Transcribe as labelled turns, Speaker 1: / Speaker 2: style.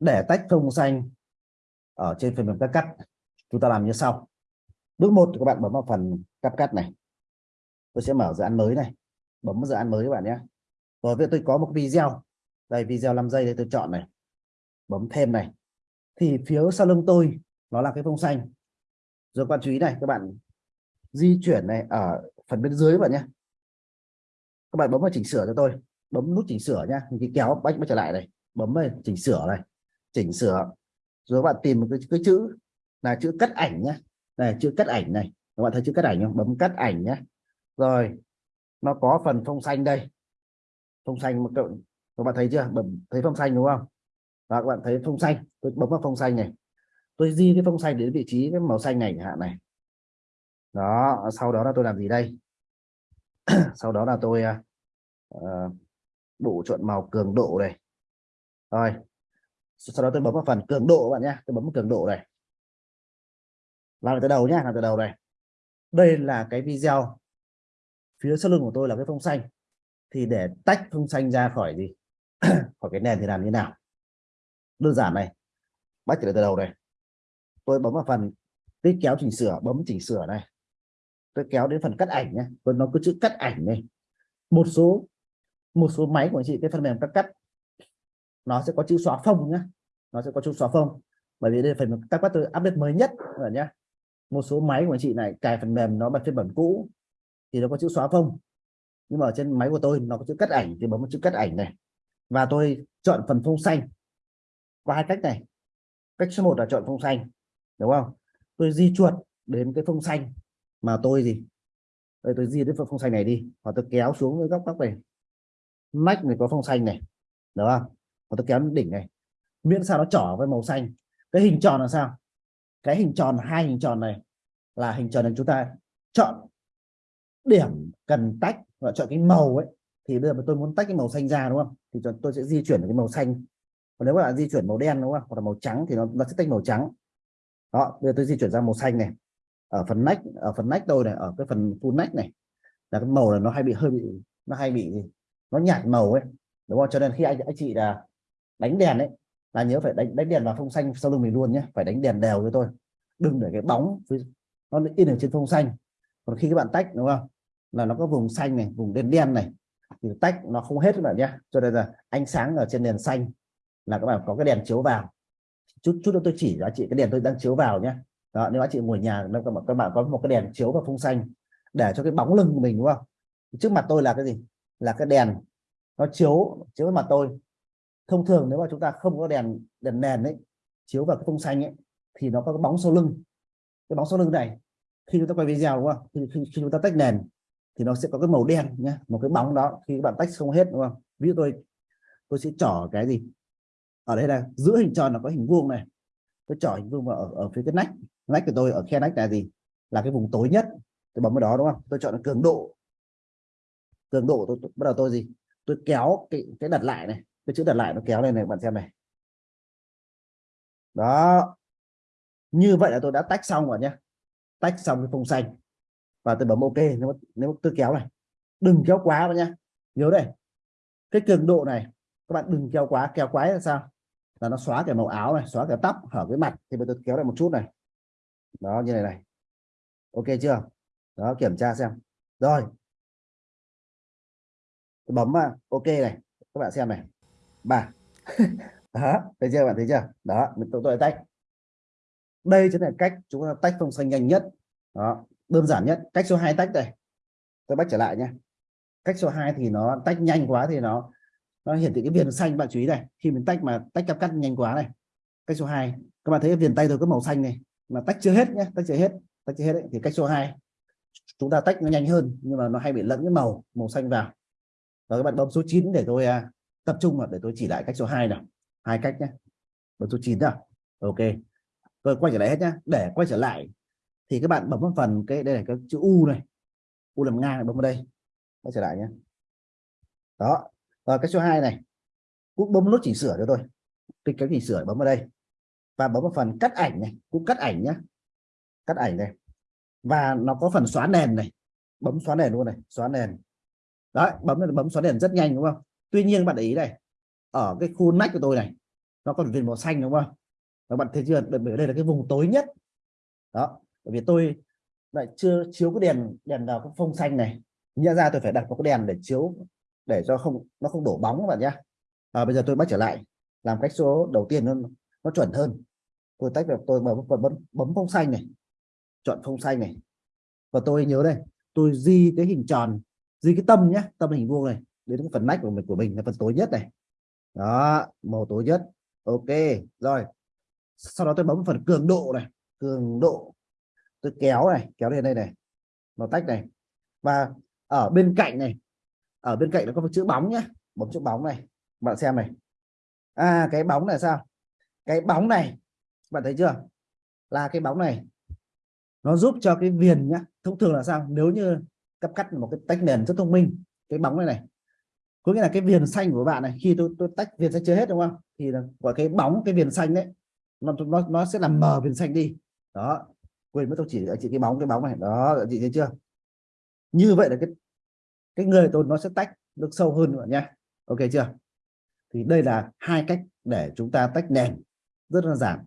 Speaker 1: để tách phông xanh ở trên phần mềm cắt cắt. Chúng ta làm như sau. Bước một, các bạn bấm vào phần cắt cắt này. Tôi sẽ mở dự án mới này. Bấm dự án mới các bạn nhé. Rồi việc tôi có một video. Đây, video 5 giây đây tôi chọn này. Bấm thêm này. Thì phía sau lưng tôi, nó là cái phông xanh. Rồi, các bạn chú ý này, các bạn di chuyển này ở phần bên dưới các bạn nhé. Các bạn bấm vào chỉnh sửa cho tôi. Bấm nút chỉnh sửa nhá cái kéo bách trở lại này. Bấm vào chỉnh sửa này chỉnh sửa. Rồi các bạn tìm một cái, cái chữ là chữ cắt ảnh nhé này chữ cắt ảnh này. Các bạn thấy chữ cắt ảnh không? Bấm cắt ảnh nhé rồi nó có phần phông xanh đây. Phông xanh một cậu các bạn thấy chưa? Bấm thấy phông xanh đúng không? Và các bạn thấy phông xanh. Tôi bấm vào phông xanh này. Tôi di cái phông xanh đến vị trí cái màu xanh này hạn này. Đó sau đó là tôi làm gì đây? Sau đó là tôi uh, đủ chọn màu cường độ này rồi sau đó tôi bấm vào phần cường độ các bạn nhé. Tôi bấm vào cường độ này. Làm từ đầu nhé, làm từ đầu này. Đây là cái video. Phía sau lưng của tôi là cái phông xanh. Thì để tách phông xanh ra khỏi gì? Khỏi cái nền thì làm như nào? Đơn giản này. Bắt từ đầu này. Tôi bấm vào phần tích kéo chỉnh sửa, bấm chỉnh sửa này. Tôi kéo đến phần cắt ảnh nhé. Tôi nó có chữ cắt ảnh này một số một số máy của anh chị, cái phần mềm cắt cắt nó sẽ có chữ xóa phông nhé nó sẽ có chữ xóa phông. Bởi vì đây phần các bắt tôi update mới nhất rồi nhé một số máy của anh chị này, cài phần mềm nó bật phiên bản cũ, thì nó có chữ xóa phông. Nhưng mà ở trên máy của tôi, nó có chữ cắt ảnh, thì bấm một chữ cắt ảnh này. Và tôi chọn phần phông xanh. Qua hai cách này. Cách số 1 là chọn phông xanh, đúng không? Tôi di chuột đến cái phông xanh mà tôi gì? Đây, tôi di đến phông xanh này đi. Và tôi kéo xuống cái góc góc này. Nách này có phông xanh này, đúng không? Và tôi kéo đến đỉnh này. Miễn sao nó trỏ với màu xanh. Cái hình tròn là sao? Cái hình tròn hai hình tròn này là hình tròn là chúng ta chọn điểm cần tách và chọn cái màu ấy. Thì bây giờ tôi muốn tách cái màu xanh ra đúng không? Thì tôi sẽ di chuyển cái màu xanh. Còn nếu các bạn di chuyển màu đen đúng không? Hoặc là màu trắng thì nó, nó sẽ tách màu trắng. Đó bây giờ tôi di chuyển ra màu xanh này. Ở phần nách ở phần nách tôi này ở cái phần full nách này là cái màu là nó hay bị hơi bị nó hay bị gì? Nó nhạt màu ấy. Đúng không? Cho nên khi anh anh chị là đánh đèn đấy là nhớ phải đánh đánh đèn vào phông xanh sau lưng mình luôn nhé phải đánh đèn đều với tôi. Đừng để cái bóng nó in ở trên phông xanh. Còn khi các bạn tách đúng không? Là nó có vùng xanh này vùng đen đen này thì tách nó không hết các bạn nhé. Cho nên là ánh sáng ở trên đèn xanh là các bạn có cái đèn chiếu vào. Chút chút nữa tôi chỉ cho chị cái đèn tôi đang chiếu vào nhé. Đó nếu anh chị ngồi nhà các bạn, các bạn có một cái đèn chiếu vào phông xanh để cho cái bóng lưng của mình đúng không? Trước mặt tôi là cái gì? Là cái đèn nó chiếu chiếu vào mặt tôi thông thường nếu mà chúng ta không có đèn đèn nền ấy chiếu vào cái phông xanh ấy thì nó có cái bóng sau lưng. Cái bóng sau lưng này khi chúng ta quay video đúng không? Khi, khi, khi chúng ta tách nền thì nó sẽ có cái màu đen nhé một cái bóng đó khi các bạn tách không hết đúng không? Ví dụ tôi tôi sẽ trỏ cái gì? Ở đây là giữa hình tròn là có hình vuông này. Tôi trỏ hình vuông vào ở, ở phía cái nách. Nách của tôi ở khe nách là gì? Là cái vùng tối nhất. Tôi bấm vào đó đúng không? Tôi chọn cường độ. Cường độ tôi, tôi bắt đầu tôi gì? Tôi kéo cái cái đặt lại này cái chữ đặt lại nó kéo lên này, bạn xem này. Đó. Như vậy là tôi đã tách xong rồi nhé tách xong cái phông xanh. Và tôi bấm ok, nếu nếu tôi kéo này. Đừng kéo quá vào nhá. Nhớ đây. Cái cường độ này, các bạn đừng kéo quá. Kéo quá là sao? Là nó xóa cái màu áo này, xóa cái tóc hở cái mặt. Thì bây tôi kéo lại một chút này. Đó, như này này. Ok chưa? Đó, kiểm tra xem. Rồi. Tôi bấm vào ok này. Các bạn xem này ba. Đó, thấy chưa? Bạn thấy chưa? Đó, mình tôi tôi tách. Đây chính là cách chúng ta tách phông xanh nhanh nhất. Đó, đơn giản nhất. Cách số 2 tách đây. Tôi bắt trở lại nhé cách số 2 thì nó tách nhanh quá thì nó nó hiển thị cái viền xanh, bạn chú ý này. Khi mình tách mà tách cắt cắt nhanh quá này. Cách số 2 các bạn thấy viền tay tôi có màu xanh này. Mà tách chưa hết nhé tách chưa hết, tách chưa hết đấy. thì cách số 2 chúng ta tách nó nhanh hơn, nhưng mà nó hay bị lẫn cái màu màu xanh vào. Rồi các bạn bấm số 9 để tôi à, tập trung vào, để tôi chỉ lại cách số 2 nào. Hai cách nhé bấm số 9 nào. Ok. Tôi quay trở lại hết nhá. Để quay trở lại, thì các bạn bấm vào phần cái, đây là cái chữ u này. U làm ngang bấm vào đây. Quay trở lại nhé đó. Rồi, cái số 2 này. Cũng bấm nút chỉnh sửa cho tôi. Cái cái chỉnh sửa, bấm vào đây. Và bấm vào phần cắt ảnh này. Cũng cắt ảnh nhé cắt ảnh này. Và nó có phần xóa nền này. Bấm xóa nền luôn này. Xóa nền. Đấy, bấm bấm xóa nền rất nhanh, đúng không? Tuy nhiên bạn để ý này ở cái khu nách của tôi này nó còn viền màu xanh đúng không? Các bạn thấy chưa? Bởi đây là cái vùng tối nhất. Đó bởi vì tôi lại chưa chiếu cái đèn đèn vào cái phông xanh này. Nhận ra tôi phải đặt một cái đèn để chiếu để cho không nó không đổ bóng các bạn nhé à, bây giờ tôi bắt trở lại làm cách số đầu tiên nó nó chuẩn hơn. Tôi tách được tôi bấm, bấm bấm phông xanh này chọn phông xanh này. Và tôi nhớ đây tôi di cái hình tròn di cái tâm nhé tâm hình vuông này đến cái phần nách của mình của mình là phần tối nhất này. Đó, màu tối nhất. Ok, rồi. Sau đó tôi bấm phần cường độ này, cường độ. Tôi kéo này, kéo lên đây này, màu tách này. Và ở bên cạnh này, ở bên cạnh nó có một chữ bóng nhá bấm chữ bóng này. Bạn xem này. À cái bóng này sao? Cái bóng này, bạn thấy chưa? Là cái bóng này, nó giúp cho cái viền nhá, thông thường là sao? Nếu như cấp cắt một cái tách nền rất thông minh, cái bóng này này có nghĩa là cái viền xanh của bạn này, khi tôi tôi tách viền xanh chưa hết, đúng không? Thì là của cái bóng, cái viền xanh đấy, nó nó nó sẽ làm mờ viền xanh đi. Đó. Quên mất, tôi chỉ chị cái bóng cái bóng này. Đó chị thấy chưa? Như vậy là cái cái người tôi nó sẽ tách được sâu hơn nữa nha. Ok chưa? Thì đây là hai cách để chúng ta tách nền. Rất là giản.